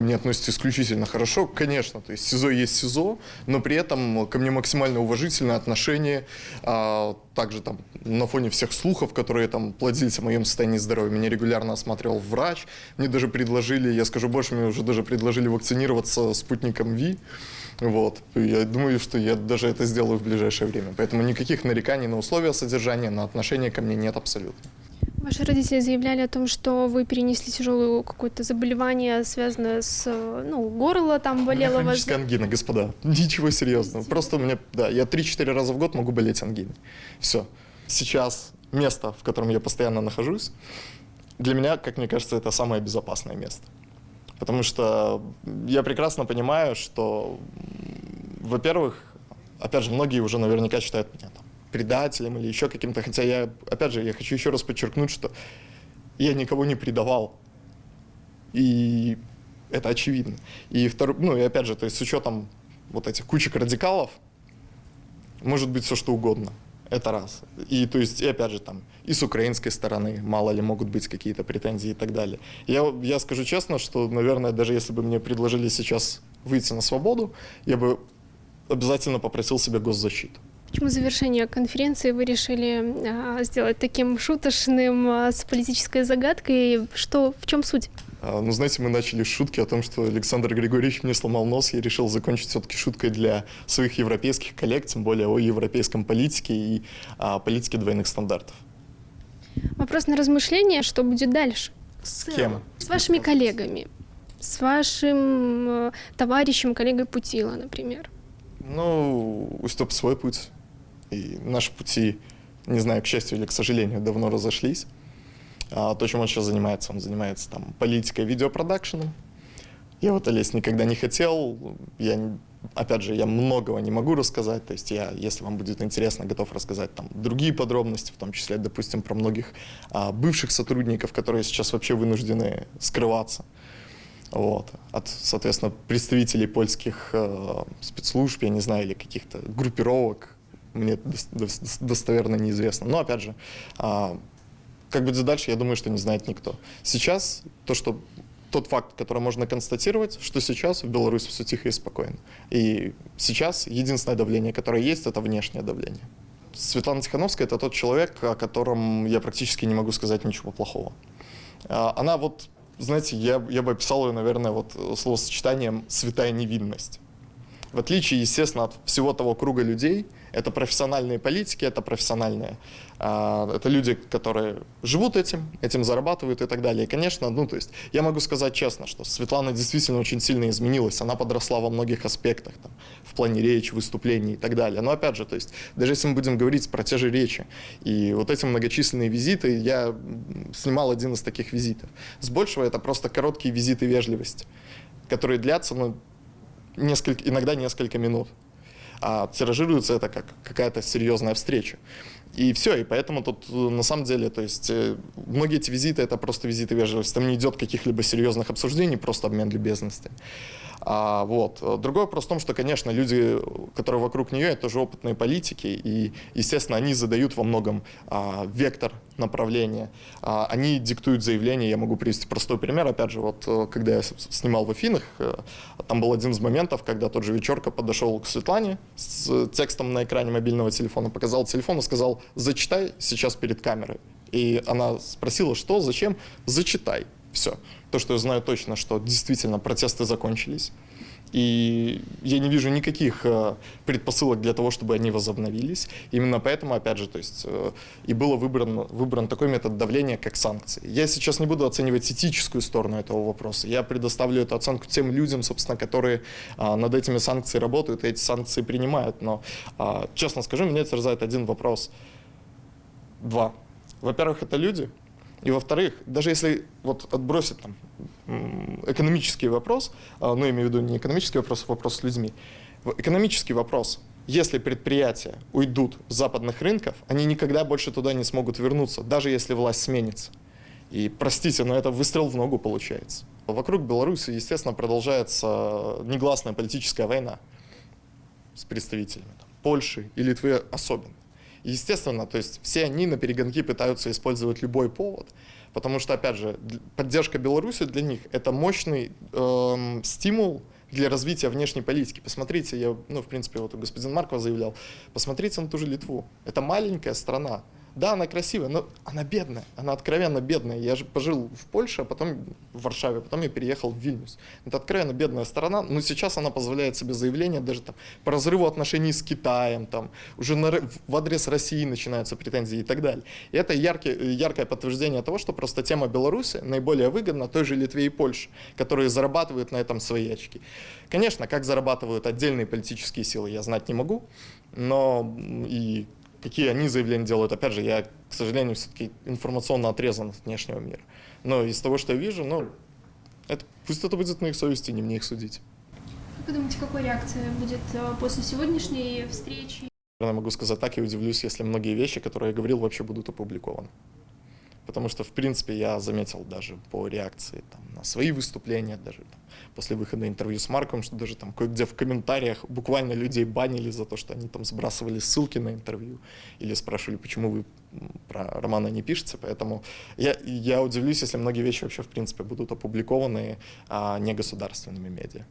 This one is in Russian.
Мне относятся исключительно хорошо, конечно, то есть СИЗО есть СИЗО, но при этом ко мне максимально уважительное отношение, а, также там на фоне всех слухов, которые там плодились о моем состоянии здоровья, меня регулярно осматривал врач, мне даже предложили, я скажу больше, мне уже даже предложили вакцинироваться спутником ВИ, вот, я думаю, что я даже это сделаю в ближайшее время, поэтому никаких нареканий на условия содержания, на отношение ко мне нет абсолютно. Ваши родители заявляли о том, что вы перенесли тяжелое какое-то заболевание, связанное с, ну, горло там болело меня вас. ангина, господа. Ничего серьезного. Просто у меня, да, я 3-4 раза в год могу болеть ангиной. Все. Сейчас место, в котором я постоянно нахожусь, для меня, как мне кажется, это самое безопасное место. Потому что я прекрасно понимаю, что, во-первых, опять же, многие уже наверняка считают меня предателем или еще каким-то. Хотя я, опять же, я хочу еще раз подчеркнуть, что я никого не предавал. И это очевидно. И второй, ну и опять же, то есть с учетом вот этих кучек радикалов, может быть все что угодно. Это раз. И то есть, и опять же, там, и с украинской стороны, мало ли, могут быть какие-то претензии и так далее. Я, я скажу честно, что, наверное, даже если бы мне предложили сейчас выйти на свободу, я бы обязательно попросил себе госзащиту. Почему завершение конференции вы решили а, сделать таким шуточным, а, с политической загадкой? Что, в чем суть? А, ну, знаете, мы начали с шутки о том, что Александр Григорьевич мне сломал нос. Я решил закончить все-таки шуткой для своих европейских коллег, тем более о европейском политике и а, политике двойных стандартов. Вопрос на размышление, что будет дальше? С кем? С вашими коллегами, с вашим э, товарищем, коллегой Путила, например. Ну, у Степ свой путь. И наши пути, не знаю, к счастью или к сожалению, давно разошлись. А то, чем он сейчас занимается, он занимается там политикой, видеопродакшеном. Я вот лезть никогда не хотел. Я, опять же, я многого не могу рассказать. То есть я, если вам будет интересно, готов рассказать там другие подробности, в том числе, допустим, про многих а, бывших сотрудников, которые сейчас вообще вынуждены скрываться. Вот. От, соответственно, представителей польских э, спецслужб, я не знаю, или каких-то группировок, мне достоверно неизвестно. Но, опять же, а, как будет дальше, я думаю, что не знает никто. Сейчас то, что тот факт, который можно констатировать, что сейчас в Беларуси все тихо и спокойно. И сейчас единственное давление, которое есть, это внешнее давление. Светлана Тихановская – это тот человек, о котором я практически не могу сказать ничего плохого. А, она вот, знаете, я, я бы описал ее, наверное, вот словосочетанием «святая невинность». В отличие, естественно, от всего того круга людей, это профессиональные политики, это профессиональные, э, это люди, которые живут этим, этим зарабатывают и так далее. И, конечно, ну, то есть, я могу сказать честно, что Светлана действительно очень сильно изменилась, она подросла во многих аспектах, там, в плане речи, выступлений и так далее. Но, опять же, то есть, даже если мы будем говорить про те же речи, и вот эти многочисленные визиты, я снимал один из таких визитов. С большего это просто короткие визиты вежливости, которые длятся, ну, несколько, иногда несколько минут. А тиражируется это как какая-то серьезная встреча. И все, и поэтому тут э, на самом деле, то есть э, многие эти визиты это просто визиты вежливости, там не идет каких-либо серьезных обсуждений, просто обмен любезностями. А, вот. Другой вопрос в том, что, конечно, люди, которые вокруг нее, это тоже опытные политики, и, естественно, они задают во многом а, вектор направления. А, они диктуют заявления. Я могу привести простой пример. Опять же, вот э, когда я снимал в Афинах, э, там был один из моментов, когда тот же вечерка подошел к Светлане с текстом на экране мобильного телефона, показал телефон и сказал, зачитай сейчас перед камерой. И она спросила, что, зачем, зачитай. Все. То, что я знаю точно, что действительно протесты закончились. И я не вижу никаких э, предпосылок для того, чтобы они возобновились. Именно поэтому, опять же, то есть э, и был выбран, выбран такой метод давления, как санкции. Я сейчас не буду оценивать этическую сторону этого вопроса. Я предоставлю эту оценку тем людям, собственно, которые э, над этими санкциями работают и эти санкции принимают. Но, честно скажу, меня терзает один вопрос. Два. Во-первых, это люди, и во-вторых, даже если вот отбросить там экономический вопрос, а, ну, я имею в виду не экономический вопрос, а вопрос с людьми, экономический вопрос, если предприятия уйдут с западных рынков, они никогда больше туда не смогут вернуться, даже если власть сменится. И простите, но это выстрел в ногу получается. Вокруг Беларуси, естественно, продолжается негласная политическая война с представителями там, Польши и Литвы особенно. Естественно, то есть все они на перегонки пытаются использовать любой повод, потому что, опять же, поддержка Беларуси для них – это мощный эм, стимул для развития внешней политики. Посмотрите, я, ну, в принципе, вот господин Марков заявлял, посмотрите на ту же Литву. Это маленькая страна. Да, она красивая, но она бедная, она откровенно бедная. Я же пожил в Польше, а потом в Варшаве, потом я переехал в Вильнюс. Это откровенно бедная страна, но сейчас она позволяет себе заявления даже там по разрыву отношений с Китаем, там уже на в адрес России начинаются претензии и так далее. И это яркий, яркое подтверждение того, что просто тема Беларуси наиболее выгодна той же Литве и Польше, которые зарабатывают на этом свои очки. Конечно, как зарабатывают отдельные политические силы, я знать не могу, но и какие они заявления делают, опять же, я, к сожалению, все-таки информационно отрезан от внешнего мира. Но из того, что я вижу, ну, это, пусть это будет на их совести, не мне их судить. Как вы думаете, какой реакция будет э, после сегодняшней встречи? Я могу сказать так и удивлюсь, если многие вещи, которые я говорил, вообще будут опубликованы. Потому что, в принципе, я заметил даже по реакции там, на свои выступления, даже там, после выхода интервью с Марком, что даже там кое-где в комментариях буквально людей банили за то, что они там сбрасывали ссылки на интервью или спрашивали, почему вы про романа не пишете. Поэтому я, я удивлюсь, если многие вещи вообще, в принципе, будут опубликованы а, негосударственными медиа.